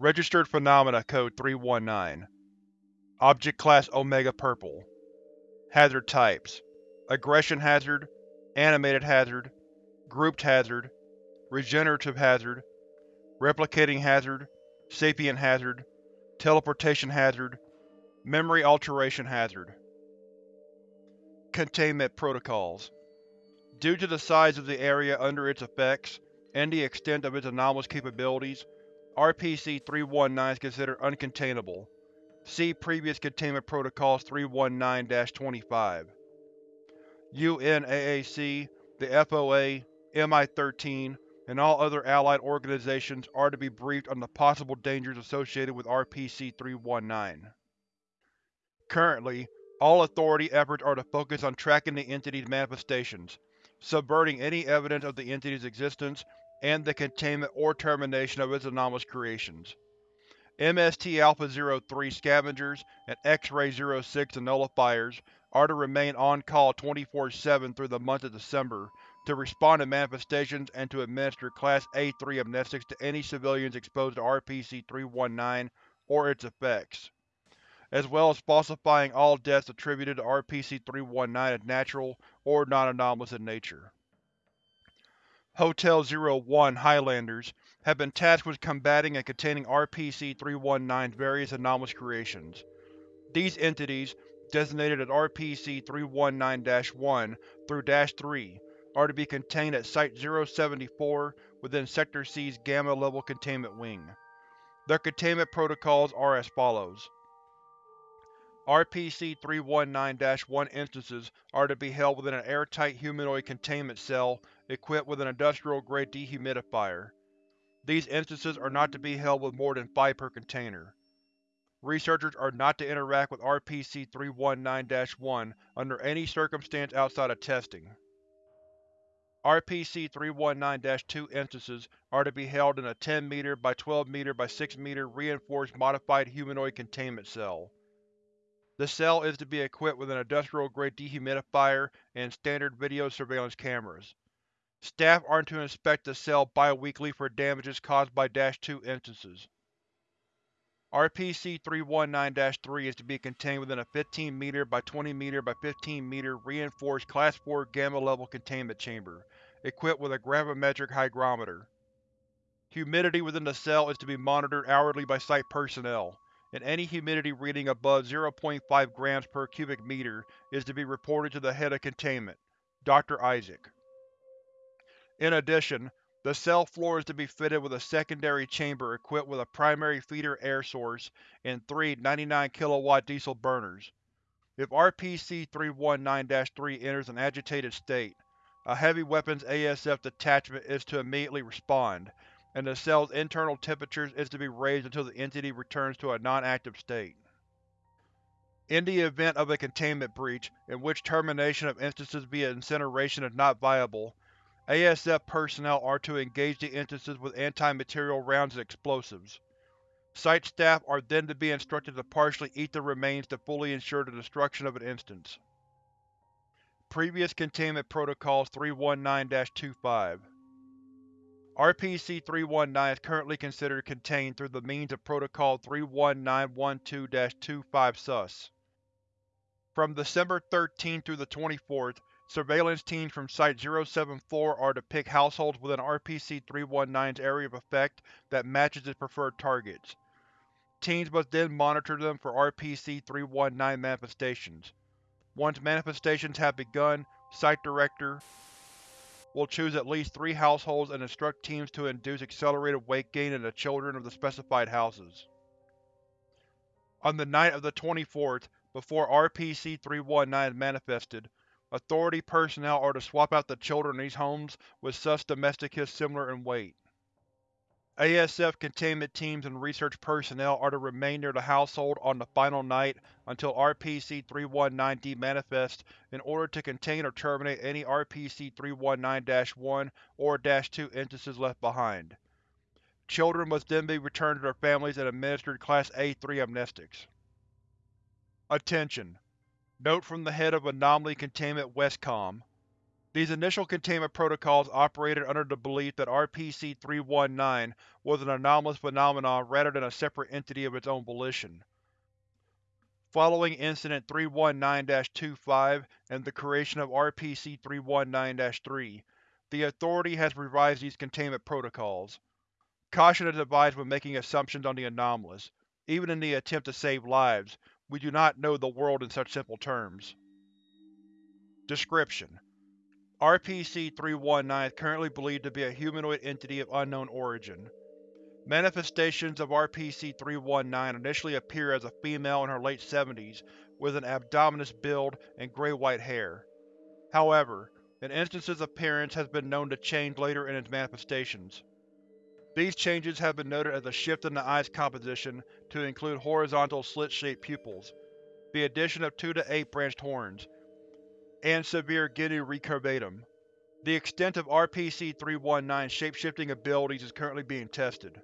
Registered Phenomena Code 319 Object Class Omega Purple. Hazard Types. Aggression Hazard Animated Hazard Grouped Hazard Regenerative Hazard Replicating Hazard Sapient Hazard Teleportation Hazard Memory Alteration Hazard. Containment Protocols. Due to the size of the area under its effects, and the extent of its anomalous capabilities, RPC-319 is considered uncontainable. See Previous Containment Protocols 319-25. UNAAC, the FOA, MI-13, and all other allied organizations are to be briefed on the possible dangers associated with RPC-319. Currently, all Authority efforts are to focus on tracking the entity's manifestations, subverting any evidence of the entity's existence, and the containment or termination of its anomalous creations. MST-Alpha-03 Scavengers and X-Ray-06 the Nullifiers are to remain on-call 24-7 through the month of December to respond to manifestations and to administer Class A3 amnestics to any civilians exposed to RPC-319 or its effects, as well as falsifying all deaths attributed to RPC-319 as natural or non-anomalous in nature. Hotel 01 Highlanders have been tasked with combating and containing RPC-319's various anomalous creations. These entities, designated as RPC-319-1 through -3, are to be contained at Site-074 within Sector C's Gamma-level containment wing. Their containment protocols are as follows. RPC-319-1 instances are to be held within an airtight humanoid containment cell equipped with an industrial-grade dehumidifier. These instances are not to be held with more than five per container. Researchers are not to interact with RPC-319-1 under any circumstance outside of testing. RPC-319-2 instances are to be held in a 10 m by 12 m by 6 m reinforced modified humanoid containment cell. The cell is to be equipped with an industrial-grade dehumidifier and standard video surveillance cameras. Staff are to inspect the cell bi-weekly for damages caused by Dash-2 instances. RPC-319-3 is to be contained within a 15 m by 20 m by 15 m reinforced Class 4 Gamma-level containment chamber, equipped with a gravimetric hygrometer. Humidity within the cell is to be monitored hourly by Site personnel and any humidity reading above 0.5 grams per cubic meter is to be reported to the head of containment, Dr. Isaac. In addition, the cell floor is to be fitted with a secondary chamber equipped with a primary feeder air source and three 99 kW diesel burners. If RPC-319-3 enters an agitated state, a heavy weapons ASF detachment is to immediately respond, and the cell's internal temperature is to be raised until the entity returns to a non-active state. In the event of a containment breach, in which termination of instances via incineration is not viable, ASF personnel are to engage the instances with anti-material rounds and explosives. Site staff are then to be instructed to partially eat the remains to fully ensure the destruction of an instance. Previous Containment Protocols 319-25 RPC-319 is currently considered contained through the means of Protocol 31912-25 Sus. From December 13 through the 24th, surveillance teams from Site-074 are to pick households within RPC-319's area of effect that matches its preferred targets. Teams must then monitor them for RPC-319 manifestations. Once manifestations have begun, Site Director, will choose at least three households and instruct teams to induce accelerated weight gain in the children of the specified houses. On the night of the 24th, before RPC-319 is manifested, Authority personnel are to swap out the children in these homes with sus domesticus similar in weight. ASF containment teams and research personnel are to remain near the household on the final night until RPC-319 demanifests in order to contain or terminate any RPC-319-1 or -2 instances left behind. Children must then be returned to their families and administered Class A3 amnestics. Attention! Note from the head of Anomaly Containment Westcom These initial containment protocols operated under the belief that RPC-319 was an anomalous phenomenon rather than a separate entity of its own volition. Following Incident 319-25 and the creation of RPC-319-3, the Authority has revised these containment protocols. Caution is advised when making assumptions on the anomalous. Even in the attempt to save lives, we do not know the world in such simple terms. Description: RPC-319 is currently believed to be a humanoid entity of unknown origin. Manifestations of RPC-319 initially appear as a female in her late 70s with an abdominous build and gray-white hair. However, an instance's appearance has been known to change later in its manifestations. These changes have been noted as a shift in the eye's composition to include horizontal slit-shaped pupils, the addition of 2 to 8 branched horns, and severe genu recurvatum. The extent of RPC-319's shapeshifting abilities is currently being tested.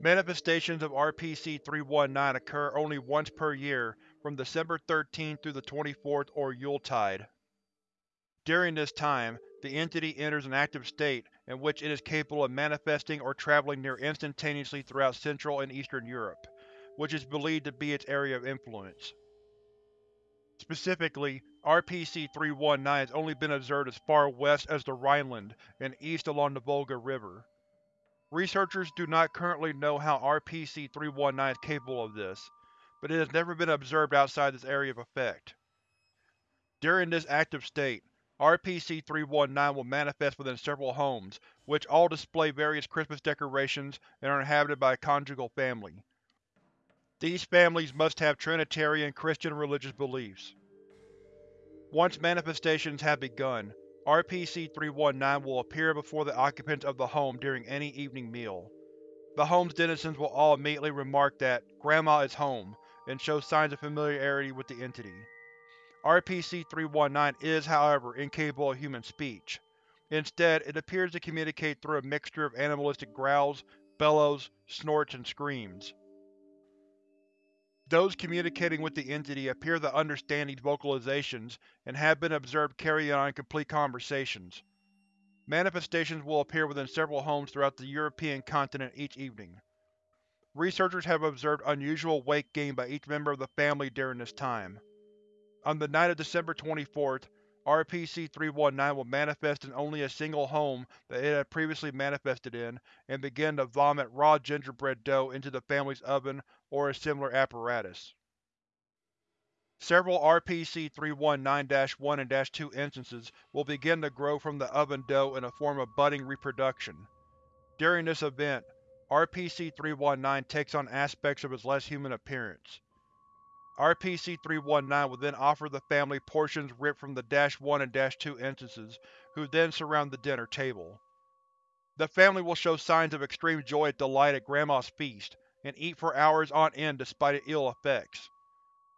Manifestations of RPC-319 occur only once per year from December 13 through the 24th or Yuletide. During this time, the entity enters an active state in which it is capable of manifesting or traveling near instantaneously throughout Central and Eastern Europe, which is believed to be its area of influence. Specifically, RPC-319 has only been observed as far west as the Rhineland and east along the Volga River. Researchers do not currently know how RPC-319 is capable of this, but it has never been observed outside this area of effect. During this active state, RPC-319 will manifest within several homes, which all display various Christmas decorations and are inhabited by a conjugal family. These families must have Trinitarian Christian religious beliefs. Once manifestations have begun, RPC-319 will appear before the occupants of the home during any evening meal. The home's denizens will all immediately remark that Grandma is home, and show signs of familiarity with the entity. RPC-319 is, however, incapable of human speech. Instead, it appears to communicate through a mixture of animalistic growls, bellows, snorts, and screams. Those communicating with the entity appear to understand these vocalizations and have been observed carrying on complete conversations. Manifestations will appear within several homes throughout the European continent each evening. Researchers have observed unusual weight gain by each member of the family during this time. On the night of December 24th, RPC-319 will manifest in only a single home that it had previously manifested in, and begin to vomit raw gingerbread dough into the family's oven or a similar apparatus. Several RPC-319-1 and 2 instances will begin to grow from the oven dough in a form of budding reproduction. During this event, RPC-319 takes on aspects of its less human appearance. RPC-319 will then offer the family portions ripped from the -1 and -2 instances, who then surround the dinner table. The family will show signs of extreme joy and delight at Grandma's feast, and eat for hours on end despite its ill effects.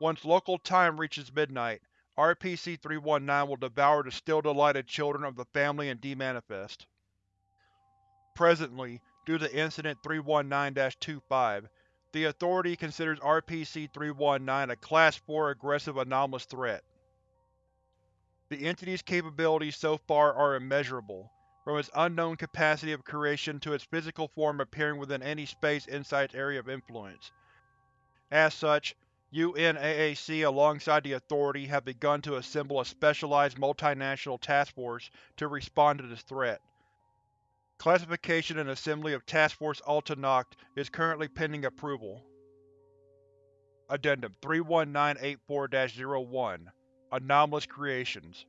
Once local time reaches midnight, RPC-319 will devour the still delighted children of the family and demanifest. Presently, due to Incident 319-25, the Authority considers RPC-319 a Class 4 aggressive anomalous threat. The entity's capabilities so far are immeasurable, from its unknown capacity of creation to its physical form appearing within any space inside its area of influence. As such, UNAAC alongside the Authority have begun to assemble a specialized multinational task force to respond to this threat. Classification and assembly of Task Force Alta Noct is currently pending approval. Addendum 31984-01 Anomalous Creations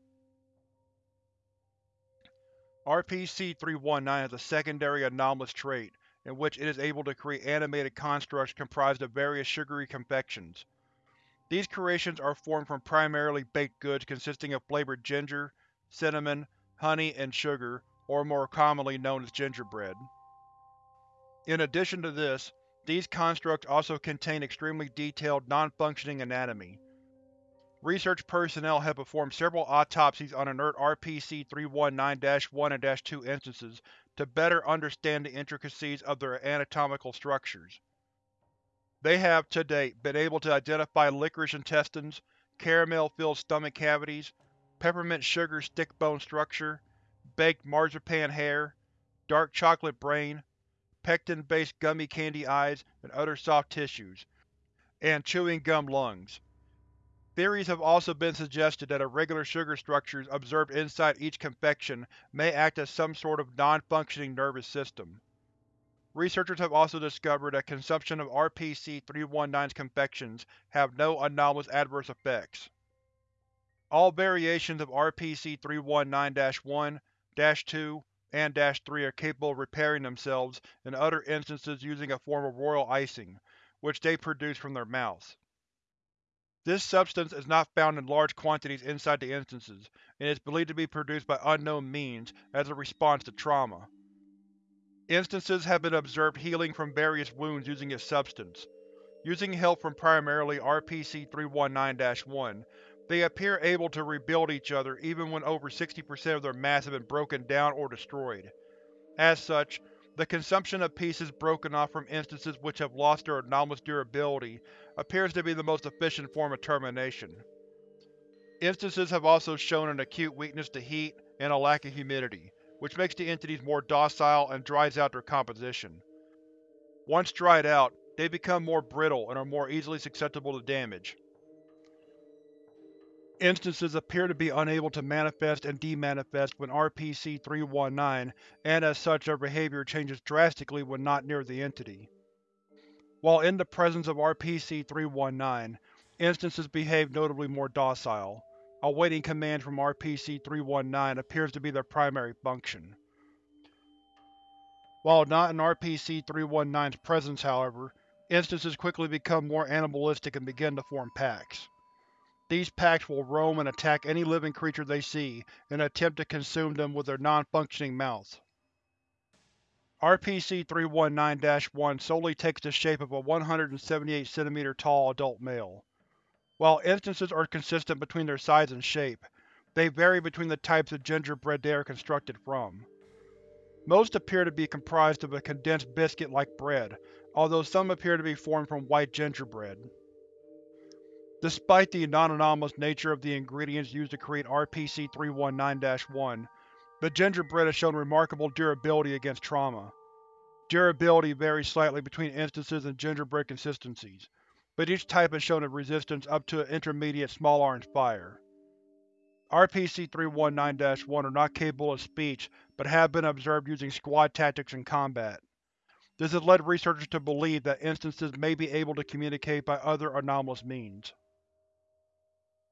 RPC-319 has a secondary anomalous trait, in which it is able to create animated constructs comprised of various sugary confections. These creations are formed from primarily baked goods consisting of flavored ginger, cinnamon, honey, and sugar, or more commonly known as gingerbread. In addition to this, these constructs also contain extremely detailed, non-functioning anatomy. Research personnel have performed several autopsies on inert RPC-319-1 and 2 instances to better understand the intricacies of their anatomical structures. They have, to date, been able to identify licorice intestines, caramel-filled stomach cavities, peppermint sugar stick bone structure, baked marzipan hair, dark chocolate brain, pectin-based gummy candy eyes and other soft tissues, and chewing gum lungs. Theories have also been suggested that irregular sugar structures observed inside each confection may act as some sort of non-functioning nervous system. Researchers have also discovered that consumption of RPC-319's confections have no anomalous adverse effects. All variations of RPC-319-1, 2, and Dash -3 are capable of repairing themselves in other instances using a form of royal icing, which they produce from their mouths. This substance is not found in large quantities inside the instances, and is believed to be produced by unknown means as a response to trauma. Instances have been observed healing from various wounds using its substance. Using help from primarily RPC-319-1, they appear able to rebuild each other even when over 60% of their mass have been broken down or destroyed. As such, the consumption of pieces broken off from instances which have lost their anomalous durability appears to be the most efficient form of termination. Instances have also shown an acute weakness to heat and a lack of humidity, which makes the entities more docile and dries out their composition. Once dried out, they become more brittle and are more easily susceptible to damage. Instances appear to be unable to manifest and demanifest when RPC-319, and as such their behavior changes drastically when not near the entity. While in the presence of RPC-319, instances behave notably more docile. Awaiting commands from RPC-319 appears to be their primary function. While not in RPC-319's presence, however, instances quickly become more animalistic and begin to form packs. These packs will roam and attack any living creature they see and attempt to consume them with their non-functioning mouths. RPC-319-1 solely takes the shape of a 178 cm tall adult male. While instances are consistent between their size and shape, they vary between the types of gingerbread they are constructed from. Most appear to be comprised of a condensed biscuit-like bread, although some appear to be formed from white gingerbread. Despite the non-anomalous nature of the ingredients used to create RPC-319-1, the gingerbread has shown remarkable durability against trauma. Durability varies slightly between instances and gingerbread consistencies, but each type has shown a resistance up to an intermediate small orange fire. RPC-319-1 are not capable of speech, but have been observed using squad tactics in combat. This has led researchers to believe that instances may be able to communicate by other anomalous means.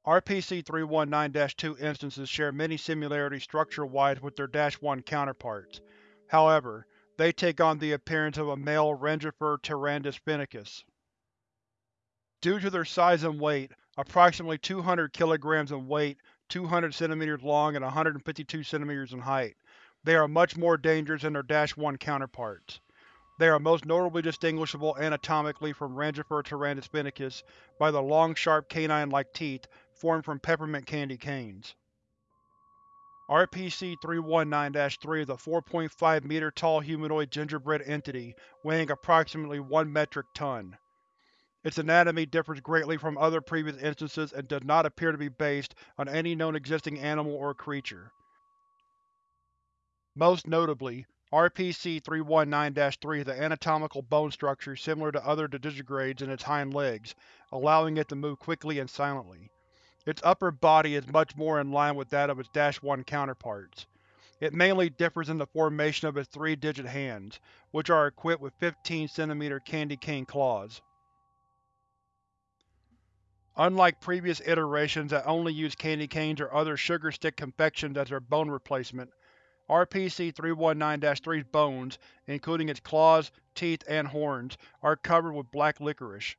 RPC-319-2 instances share many similarities structure-wise with their Dash-1 counterparts. However, they take on the appearance of a male Rangifer tarandus fennicus. Due to their size and weight, approximately 200 kg in weight, 200 cm long, and 152 cm in height, they are much more dangerous than their Dash-1 counterparts. They are most notably distinguishable anatomically from Rangifer tarandus fennicus by the long sharp canine-like teeth formed from peppermint candy canes. RPC-319-3 is a 4.5 meter tall humanoid gingerbread entity weighing approximately 1 metric ton. Its anatomy differs greatly from other previous instances and does not appear to be based on any known existing animal or creature. Most notably, RPC-319-3 is an anatomical bone structure similar to other digitigrades in its hind legs, allowing it to move quickly and silently. Its upper body is much more in line with that of its dash -1 counterparts. It mainly differs in the formation of its three-digit hands, which are equipped with 15 cm candy cane claws. Unlike previous iterations that only used candy canes or other sugar stick confections as their bone replacement, RPC-319-3's bones, including its claws, teeth, and horns, are covered with black licorice.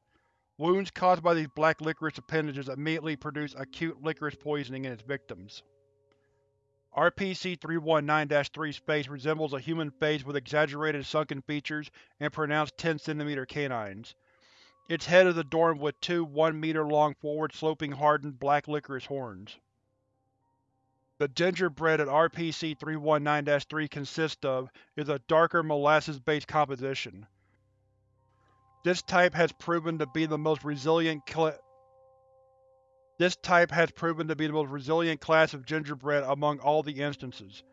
Wounds caused by these black licorice appendages immediately produce acute licorice poisoning in its victims. RPC-319-3's face resembles a human face with exaggerated sunken features and pronounced 10 cm canines. Its head is adorned with two 1 meter long forward-sloping hardened black licorice horns. The gingerbread that RPC-319-3 consists of is a darker molasses-based composition. This type has proven to be the most resilient This type has proven to be the most resilient class of gingerbread among all the instances.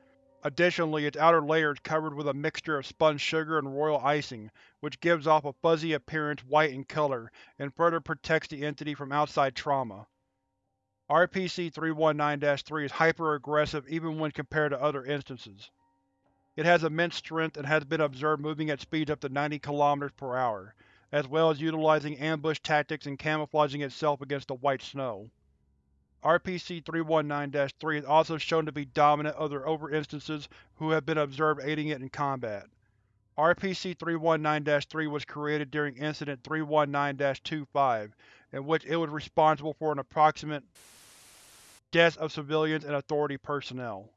Additionally, its outer layer is covered with a mixture of spun sugar and royal icing, which gives off a fuzzy appearance white in color and further protects the entity from outside trauma. RPC-319-3 is hyper-aggressive even when compared to other instances. It has immense strength and has been observed moving at speeds up to 90 km per hour, as well as utilizing ambush tactics and camouflaging itself against the white snow. RPC-319-3 is also shown to be dominant over other instances who have been observed aiding it in combat. RPC-319-3 was created during Incident 319-25, in which it was responsible for an approximate deaths of civilians and Authority personnel.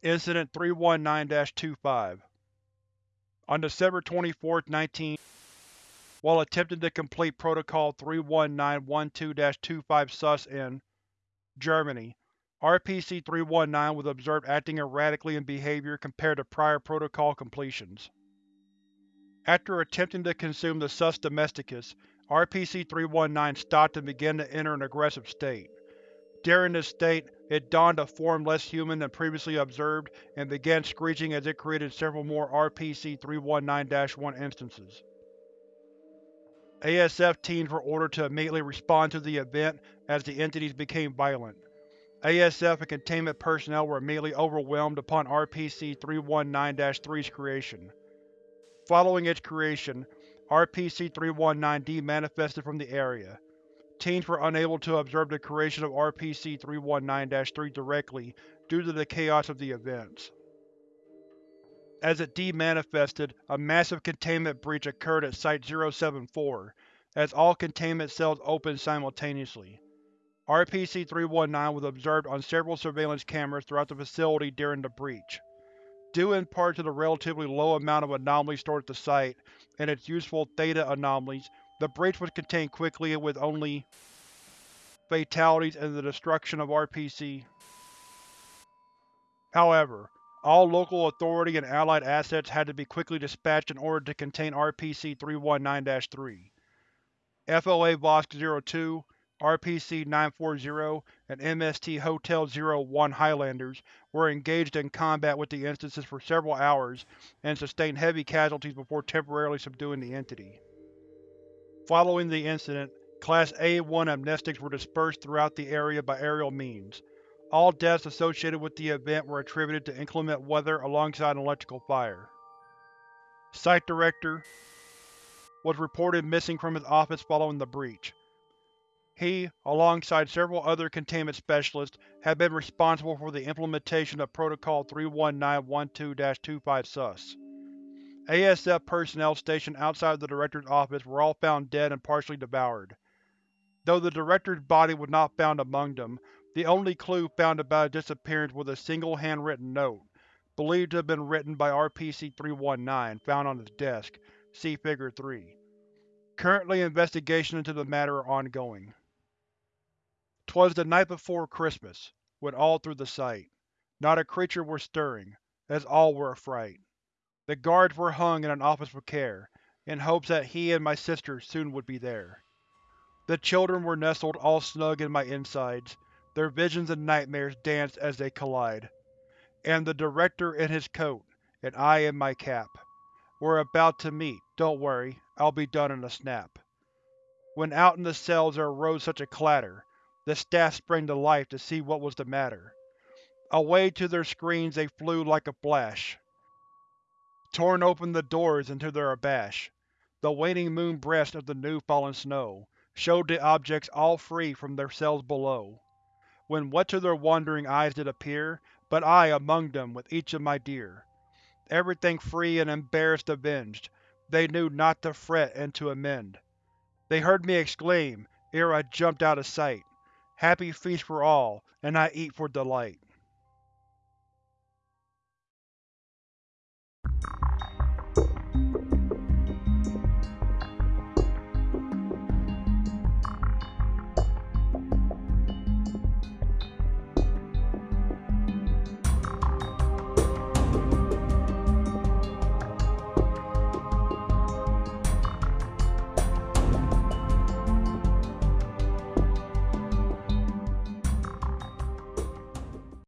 Incident 319-25 On December 24, 19 while attempting to complete Protocol 319-12-25 Sus in Germany, RPC-319 was observed acting erratically in behavior compared to prior Protocol completions. After attempting to consume the Sus Domesticus, RPC-319 stopped and began to enter an aggressive state. During this state, it donned a form less human than previously observed and began screeching as it created several more RPC-319-1 instances. ASF teams were ordered to immediately respond to the event as the entities became violent. ASF and containment personnel were immediately overwhelmed upon RPC-319-3's creation. Following its creation, RPC-319-D manifested from the area. Teams were unable to observe the creation of RPC-319-3 directly due to the chaos of the events. As it demanifested, a massive containment breach occurred at Site-074, as all containment cells opened simultaneously. RPC-319 was observed on several surveillance cameras throughout the facility during the breach. Due in part to the relatively low amount of anomalies stored at the site, and its useful Theta anomalies, the breach was contained quickly with only fatalities and the destruction of RPC. However, all local authority and allied assets had to be quickly dispatched in order to contain RPC-319-3. FOA Vosk-02, RPC-940, and MST Hotel-01 Highlanders were engaged in combat with the instances for several hours and sustained heavy casualties before temporarily subduing the entity. Following the incident, Class A-1 amnestics were dispersed throughout the area by aerial means. All deaths associated with the event were attributed to inclement weather alongside an electrical fire. Site Director was reported missing from his office following the breach. He, alongside several other containment specialists, had been responsible for the implementation of Protocol 319-12-25 Sus. ASF personnel stationed outside the Director's office were all found dead and partially devoured. Though the Director's body was not found among them, the only clue found about his disappearance was a single handwritten note, believed to have been written by RPC-319, found on his desk. See Figure 3. Currently investigation into the matter are ongoing. 'Twas the night before Christmas, when all through the site, not a creature were stirring, as all were afright. The guards were hung in an office with care, in hopes that he and my sister soon would be there. The children were nestled all snug in my insides, their visions and nightmares danced as they collide. And the Director in his coat, and I in my cap. We're about to meet, don't worry, I'll be done in a snap. When out in the cells there arose such a clatter, the staff sprang to life to see what was the matter. Away to their screens they flew like a flash, torn open the doors into their abash. The waning moon breast of the new fallen snow showed the objects all free from their cells below. When what to their wondering eyes did appear, but I among them with each of my dear. Everything free and embarrassed avenged, they knew not to fret and to amend. They heard me exclaim, ere I jumped out of sight, Happy feast for all, and I eat for delight.